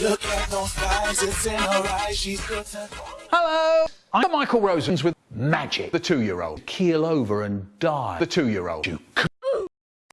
Look at those thighs, it's in her eyes, she's good to... Hello! I'm Michael Rosen's with Magic, the two-year-old. Keel over and die, the two-year-old.